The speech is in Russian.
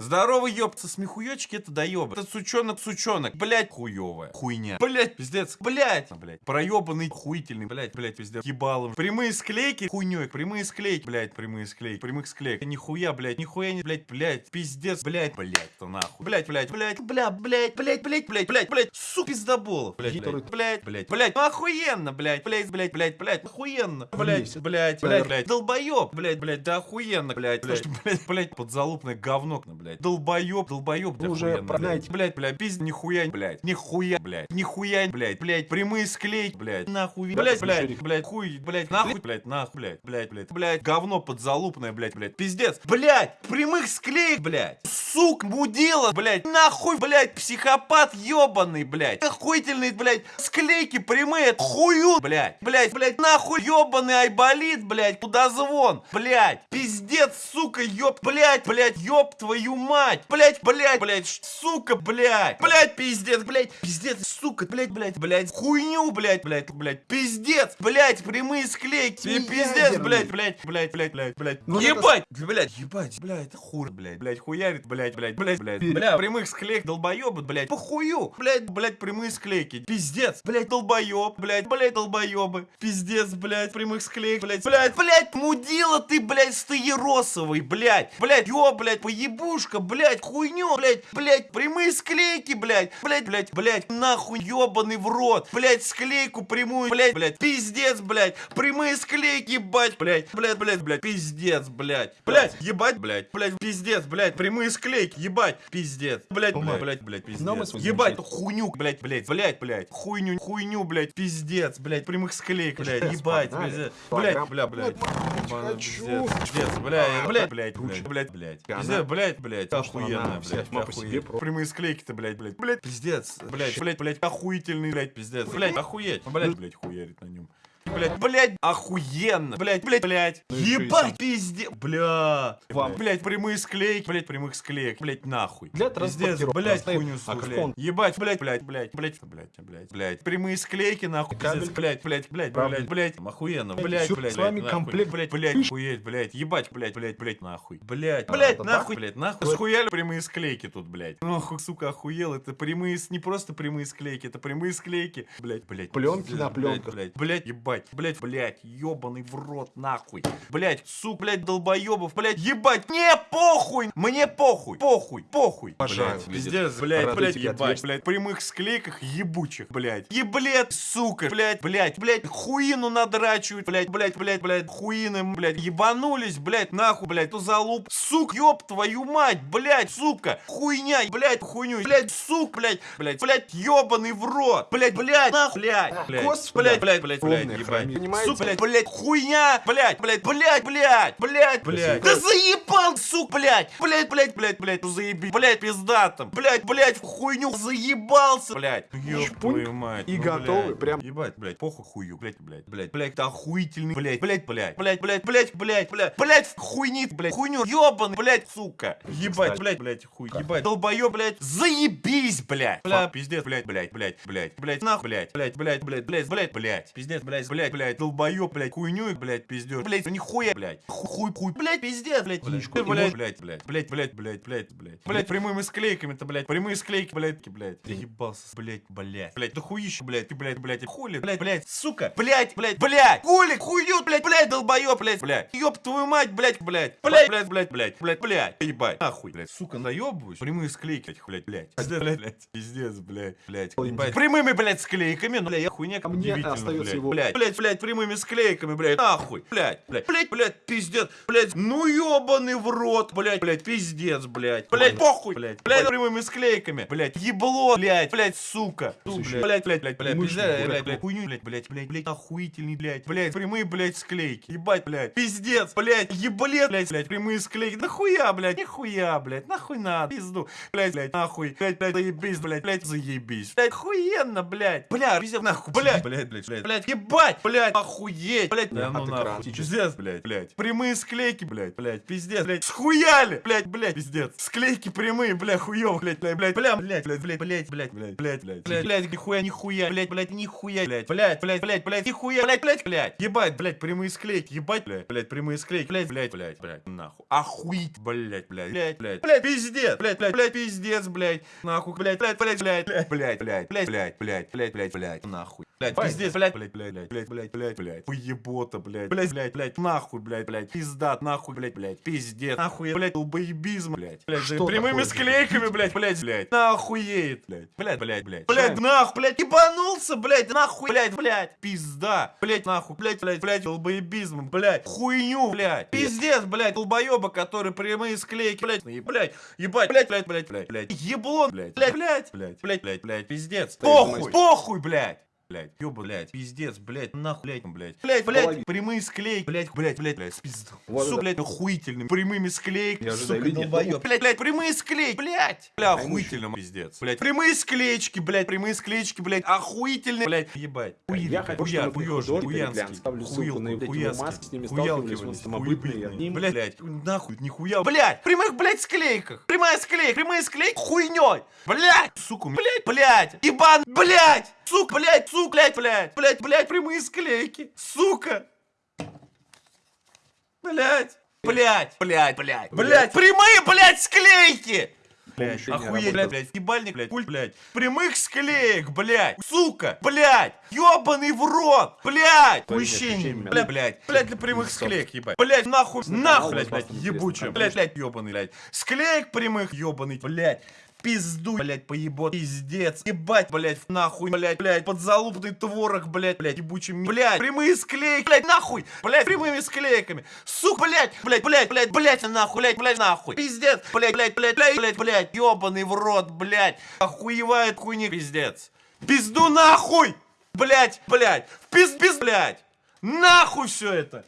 Здорово, ёпта, смехуёчки, это доёбы. Это сучонок, сучонок. Блять, хуёвая. Хуйня. Блять, пиздец. Блять, блять. Проёбанный, хуительный. Блять, блять, пиздец. Ебалом. Прямые склейки, хуйнёй. Прямые склейки. Блять, прямые склейки. Прямых склейк. Нихуя, блять, нихуя не, блять, блять. Пиздец, блять, блять, то нахуй. Блять, блять, блять. Бля, блять, блять, блять, блять, блять, блять. Су, пиздоболов. Блять, блять, блять, блять. Ну охуенно, блять. Блять, блять, блять, блять. Охуенно. Блять, блять, блять, блять. Долбоёб, блять, блять, да охуенно, блять, блять, блять, блять, подзалупное говно, блять блядь. Долбоёб, долбоёб, да Уже, хуя, блядь, блядь, блядь, пизд, нихуя, блядь, нихуя, блядь, нихуя, блядь, блядь, прямые склеить, блядь, нахуй, блядь, блядь, блядь, хуй, блядь, нахуй, блядь, нахуй, блядь, блядь, блядь, блядь, говно подзалупное, блядь, блядь, пиздец, блядь, прямых склеек, блядь сук, мудила, блядь, нахуй, блядь, психопат ебаный, блядь, охуительный, блядь, склейки прямые, хую, блядь, блядь, блядь, нахуй, ебаный айболит, блядь, кудозвон, блядь, пиздец, сука, ёб, блядь, блядь, ёб твою мать, блядь, блядь, блядь, сука, блядь, блядь, пиздец, блядь, пиздец, сука, блядь, блядь, блядь, хуйню, блядь, блядь, блядь, пиздец, блядь, прямые склейки, и пиздец, блядь, блядь, блядь, блядь, блядь, блядь, ебать, блядь, ебать, блядь, хур, блядь, блядь, хуярит, блядь, Блять, блять, блять, блядь. Бля, прямых склейк долбоебы, блять Похую, блять, блять прямые склейки. Пиздец, блять долбоеб, блять, блять долбоебы. Пиздец, блять прямых склейк, блять, блять, блять, мудила ты, блять, стаеросовый, блять, блять ё, блядь, поебушка, блять, хуйню, блять, блять прямые склейки, блять, блять, блять, блядь, нахуй ёбаный в рот, блять склейку прямую, блять, блять, пиздец, блять, прямые склейки, блять, блять, блять, блять, блядь, пиздец, блять, блять, ебать, блять, блять, пиздец, блядь, прямые склейки ебать, пиздец, блять, блять, блять, блять, пиздец, ебать, хуйню, блять, блять, блять, блять, хуйню, хуйню, блять, пиздец, блять, прямых склеек, блять, ебать, пиздец, блять, бля, блять, пиздец, блять, блять, блять, блять, блять, пиздец, блять, блять, охуенно, блять, охуенно. прямые склейки-то, блять, блять, блять, пиздец, блять, блять, блять, охуительный, блять, пиздец, блять, охуеть, блять, блять, хуярит на нем. Блять, блять, охуенно, блять, блять, блять, Ну, ебать, сам. пиздец, бля, Вам. блять, прямые склейки, блять, прямых склеек, блять, нахуй, Для пиздец, блять, хуйню, блять, ебать, блять, блять, блять, блять, блять, блять, блять, прямые склейки, нахуй, пиздец, блять, блять, блять, блять, блять, охуенно, блять, блять, с вами комплект. блять, блять, охуеть, блять, ебать, блять, блять, блять, нахуй, блять, блять, нахуй, блять, нахуй, схуяли прямые склейки тут, блять, охуй, сука, охуел, это прямые, не просто прямые склейки, это прямые склейки, блять, блять, Пленки на пленках. блять, блять, ебать, блять, блять, ебаный в рот, нахуй, блять, сука, блять, долбоебов, блять, ебать, мне похуй, мне похуй, похуй, похуй, блядь, пиздец, блять, блять, ебать, блять, прямых склейках ебучих, блять, еблет, сука, блять, блять, блять, хуину надрачивают, блять, блять, блять, блять, хуины, блять, ебанулись, блять, нахуй, блять, то залуп, сук, ёб твою мать, блять, сука, хуйня, блять, хуйню, блять, сук, блять, блять, блять, ебаный в рот, блять, блять, нахуй, блять, блять, Господи. блять, блять, блять, блять, Хрень. Понимаете? сука, блять, блять, хуйня, блять, блять, блять, блять, блять, блять, да заебал, сук, блять, блять, блять, блять, ну заеби, блять, пиздатом, блять, блять, в хуйню заебался, блять, ёб твою мать, и ну, готовы, блядь, прям. ебать, блять, похуй хую, блять, блять, блять, блять, это охуительный, блять, блять, блять, блять, блять, блять, блять, блять, блять, хуйни, блять, хуйню, ёбаный, блять, сука, ебать, блять, блять, хуй, ебать, долбоёб, блять, заебись, блять, бля, пиздец, блять, блять, блять, блять, нахуй, блять, блять, блять, блять, блять, блять, блять, пиздец, блять, блять, блять, долбоёб, блять, хуйню, блять, пиздец, блять, ну нихуя, блять, хуй, хуй, блять, пиздец, блять, блять, Блядь, блять, блять, блять, блять, блять, блять, блять, блять, прямыми склейками-то, блять, прямые склейки, блять, блять, я ебался, блять, блять, блять, да хуище, блять, ты, блять, блять, хули, блять, блять, сука, блять, блять, блять, хули, хую, блять, блять, долбоёб, блять, блять, ёб твою мать, блять, блять, блять, блять, блять, блять, блять, блять, ебать, нахуй, блять, сука, наебываюсь, прямые склейки, блять, пиздец, блять, блять, пиздец, блять, ебать, прямыми, блять, склейками, ну, бля, я хуйня, А мне удивительно, остается блядь. его- блядь, блядь, блядь, прямыми склейками, блядь, нахуй, блядь, блядь, блядь, блядь, пиздец, блядь, ну ёбаный в рот, блядь, блядь, пиздец, блядь, блядь, похуй, блядь, блядь, прямыми склейками, блядь, ебло, блядь, блядь, сука, Слушай, блядь, блядь, блядь, пиздец, дурак, блядь, блядь, хуйню, блядь, блядь, блядь, блядь, охуительный, блядь, блядь, прямые, блядь, склейки, ебать, блядь, пиздец, блядь, еблет, блядь, блядь, прямые склейки, нахуя, блядь, нихуя, блядь, нахуй надо, пизду, блядь, блядь, нахуй, блядь, блядь, заебись, блядь, блядь, заебись, блядь, охуенно, блядь, бля, пиздец, нахуй, блядь, блядь, блядь, блядь, ебать, ебать, блядь, охуеть, блядь, да ну нахуй, пиздец, блядь, блядь, прямые склейки, блядь, блядь, пиздец, блядь, схуяли, блядь, блядь, пиздец, склейки прямые, блядь, хуёв, блядь, блядь, блядь, бля, блядь, блядь, блядь, блядь, блядь, блядь, блядь, блядь, блядь, блядь, нихуя, нихуя, блядь, блядь, нихуя, блядь, блядь, блядь, блядь, блядь, нихуя, блядь, блядь, блядь, ебать, блядь, прямые склейки, ебать, блядь, блядь, прямые склейки, блядь, блядь, блядь, блядь, нахуй, охуеть, блядь, блядь, блядь, блядь, блядь, пиздец, блядь, блядь, блядь, пиздец, блядь, нахуй, блядь, блядь, блядь, блядь, блядь, блядь, блядь, блядь, блядь, блядь, блядь, блядь, нахуй. Блядь, пиздец, блядь, блядь, блядь, блядь, блядь, блядь, блядь, блядь, поебота, блядь, блядь, блядь, блядь, нахуй, блядь, блядь, пиздат, нахуй, блядь, блядь, пиздец, нахуй, блядь, долбоебизм, блядь, блядь, Что прямыми склейками, блядь, блядь, блядь, нахуеет, блядь, блядь, блядь, блядь, Чай. нахуй, блядь, ебанулся, блядь, нахуй, блядь, блядь, пизда, блядь, нахуй, блядь, блядь, блядь, долбоебизм, блядь, хуйню, блядь, пиздец, блядь, долбоеба, который прямые склейки, блядь, и, блядь, ебать, блядь, блядь, блядь, блядь, еблон, блядь, блядь, блядь, блядь, блядь, блядь, блядь, пиздец, похуй, похуй, блядь. Блять, ёба, блядь, пиздец, блядь, нахуй, блядь, блядь, блядь, блядь, прямые склейки, блядь, блядь, блядь, блядь, спизду. Вот Сука, блядь, охуительными, прямыми ожидаю сука, долбоёб. Блядь, блядь, прямые склейки, блядь, бля, охуительно, пиздец, блядь, прямые склеечки, блядь, прямые склеечки, блядь, охуительные, блядь, ебать. Я хочу, хуя, художник, хуянский, с ними хуялки, блядь, самобытные, они- Блядь, нахуй, нихуя, блядь, прямых, блядь, склейках, прямая склейка, прямые склейки, хуйней, блядь, сука, блядь, блядь, ебан, блядь, сука, блядь, сука, блядь, блядь, блядь, блядь, прямые склейки, сука, блядь, блядь, блядь, блядь, блядь, прямые, блядь, склейки. Блядь, охуеть, блядь, блядь, ебальник, блядь, пульт, блядь, прямых склеек, блядь, сука, блядь, ёбаный в рот, блядь, ощущениями. блядь, блядь, блядь, для прямых склеек, ебать, блядь, нахуй, нахуй, блядь, блядь, потому блядь, блядь, ёбаный, блядь, склеек прямых, ёбаный, блядь, пизду, блять, поебот, пиздец, ебать, блять, нахуй, блять, блять, подзалупный творог, блять, блять, ебучим, блять, прямые склейки, блять, нахуй, блять, прямыми склейками, сука, блять, блять, блять, блять, блять, нахуй, блять, блять, нахуй, пиздец, блять, блять, блять, блять, блять, блять, ебаный в рот, блять, охуевает хуйни, пиздец, пизду нахуй, блять, блять, пиз, пиз, блять, нахуй все это.